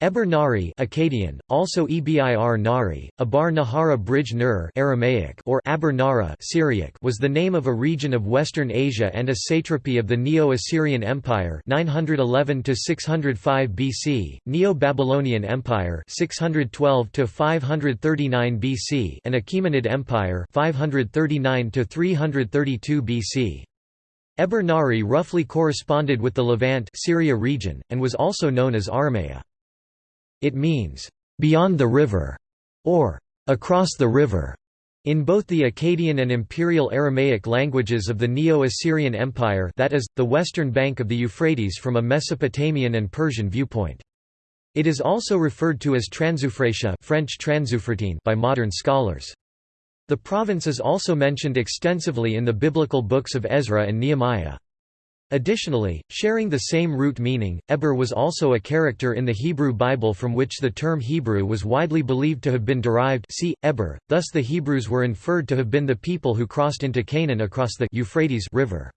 Eber Nari Akkadian, also Ebir Nari, Abar Nahara Bridge Nur Aramaic or Aber Nara Syriac was the name of a region of Western Asia and a satrapy of the Neo-Assyrian Empire 911 605 BC, Neo-Babylonian Empire 612 539 BC and Achaemenid Empire 539 332 BC. Eber Nari roughly corresponded with the Levant Syria region, and was also known as Aramea. It means, "...beyond the river", or "...across the river", in both the Akkadian and Imperial Aramaic languages of the Neo-Assyrian Empire that is, the western bank of the Euphrates from a Mesopotamian and Persian viewpoint. It is also referred to as Transeufratia French by modern scholars. The province is also mentioned extensively in the biblical books of Ezra and Nehemiah. Additionally, sharing the same root meaning, Eber was also a character in the Hebrew Bible from which the term Hebrew was widely believed to have been derived see, Eber, thus the Hebrews were inferred to have been the people who crossed into Canaan across the Euphrates River.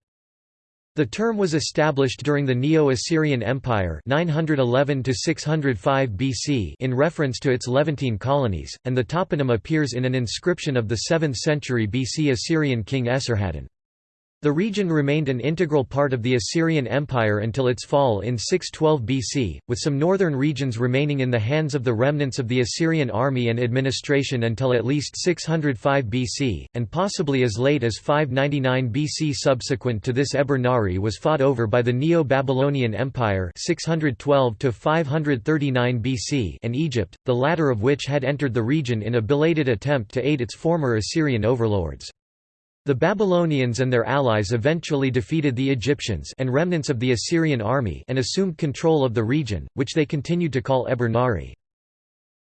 The term was established during the Neo-Assyrian Empire 911 BC in reference to its Levantine colonies, and the toponym appears in an inscription of the 7th century BC Assyrian king Esarhaddon. The region remained an integral part of the Assyrian Empire until its fall in 612 BC, with some northern regions remaining in the hands of the remnants of the Assyrian army and administration until at least 605 BC, and possibly as late as 599 BC. Subsequent to this Eber Nari was fought over by the Neo-Babylonian Empire 612 539 BC and Egypt, the latter of which had entered the region in a belated attempt to aid its former Assyrian overlords. The Babylonians and their allies eventually defeated the Egyptians and remnants of the Assyrian army and assumed control of the region, which they continued to call Eber Nari.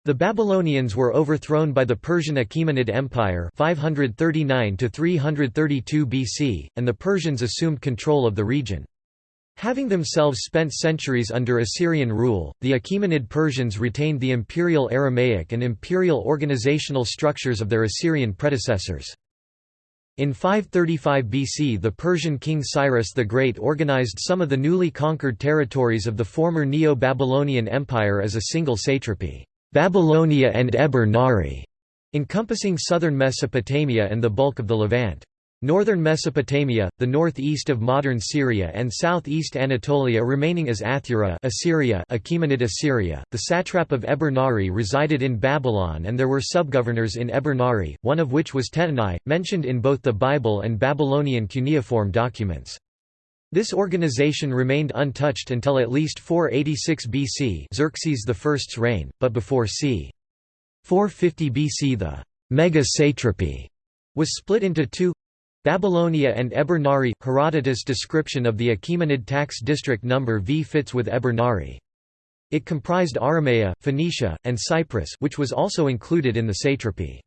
The Babylonians were overthrown by the Persian Achaemenid Empire 539 332 BC, and the Persians assumed control of the region. Having themselves spent centuries under Assyrian rule, the Achaemenid Persians retained the imperial Aramaic and imperial organizational structures of their Assyrian predecessors. In 535 BC the Persian king Cyrus the Great organized some of the newly conquered territories of the former Neo-Babylonian Empire as a single satrapy, Babylonia and Eber Nari, encompassing southern Mesopotamia and the bulk of the Levant. Northern Mesopotamia, the northeast of modern Syria and southeast Anatolia remaining as Athura Assyria Achaemenid Assyria. The satrap of Eber Nari resided in Babylon and there were subgovernors in Eber Nari, one of which was Tattenai, mentioned in both the Bible and Babylonian cuneiform documents. This organization remained untouched until at least 486 BC Xerxes I's reign, but before c. 450 BC the mega-satrapy was split into two Babylonia and Eber Nari – Herodotus' description of the Achaemenid tax district number V fits with Eber Nari. It comprised Aramea, Phoenicia, and Cyprus which was also included in the satrapy.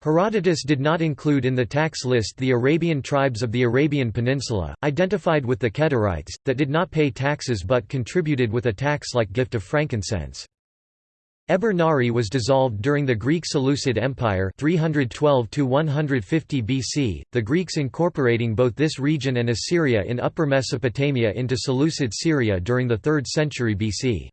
Herodotus did not include in the tax list the Arabian tribes of the Arabian Peninsula, identified with the Kedarites, that did not pay taxes but contributed with a tax-like gift of frankincense. Eber Nari was dissolved during the Greek Seleucid Empire 312 150 BC, the Greeks incorporating both this region and Assyria in Upper Mesopotamia into Seleucid Syria during the 3rd century BC.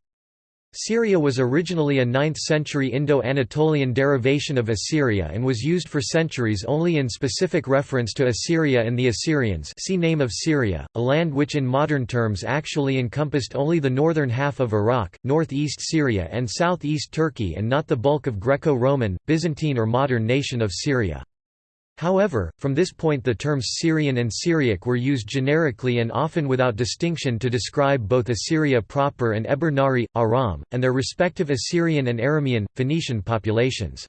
Syria was originally a 9th-century Indo-Anatolian derivation of Assyria and was used for centuries only in specific reference to Assyria and the Assyrians see Name of Syria, a land which in modern terms actually encompassed only the northern half of Iraq, northeast Syria and southeast Turkey and not the bulk of Greco-Roman, Byzantine or modern nation of Syria. However, from this point the terms Syrian and Syriac were used generically and often without distinction to describe both Assyria proper and Eber Nari, Aram, and their respective Assyrian and Aramean, Phoenician populations.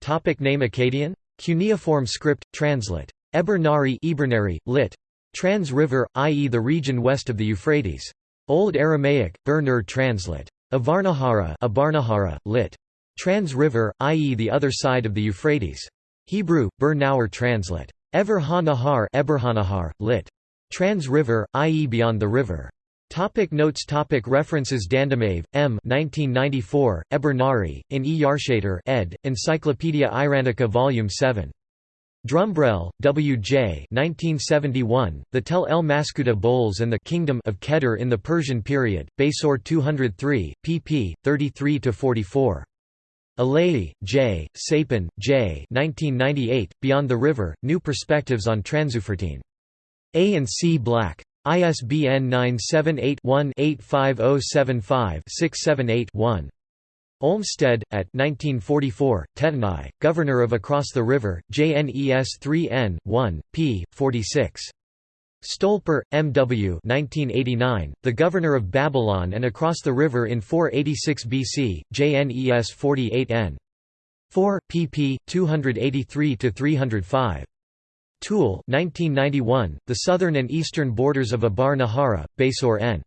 Topic name Akkadian? Cuneiform script, translate. Eber Nari Ibernari, lit. Trans River, i.e. the region west of the Euphrates. Old Aramaic, Bernur translate. Avarnahara Abarnahara, lit. Trans River, i.e. the other side of the Euphrates. Hebrew, Bur Nauer translate. Ever ha-Nahar Eberhanahar, lit. Trans River, i.e. beyond the river. Topic notes topic References Dandamaev, M. 1994, Eber Nari, in E. Yarshater ed., Encyclopaedia Iranica Vol. 7. Dumbrell, W. J. 1971, the Tel El Maskhuta Bowls and the Kingdom of Kedar in the Persian Period, Basor 203, pp. 33–44. Elayi, J., Sapin, J. 1998, Beyond the River, New Perspectives on Transeuphratene. A and C Black. ISBN 978 one 85075 678 one Olmstead, at 1944, Tattenai, Governor of Across the River, JNES 3N, 1, p. 46. Stolper, M. W. 1989, The Governor of Babylon and Across the River in 486 BC, JNES 48N. 4, pp. 283–305. Toole 1991, The Southern and Eastern Borders of Abar Nahara, Basor N.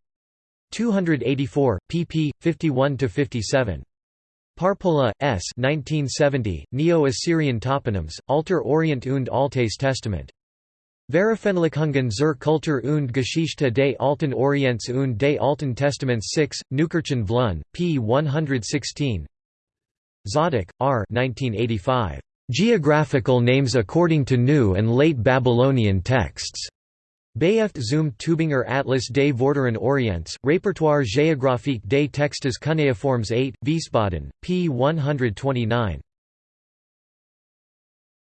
284, pp. 51–57. Parpola, S. 1970, Neo-Assyrian toponyms, Alter Orient und Altes Testament. Veröffentlichungen zur Kultur und Geschichte des Alten Orients und des Alten Testaments 6, Neukirchen Vluyn, p. 116 Zadok, R. 1985. Geographical names according to New and Late Babylonian texts. Bayeft zum Tübinger Atlas des Vorderen Orients, Répertoire géographique des textes cunéiformes 8, Wiesbaden, p. 129.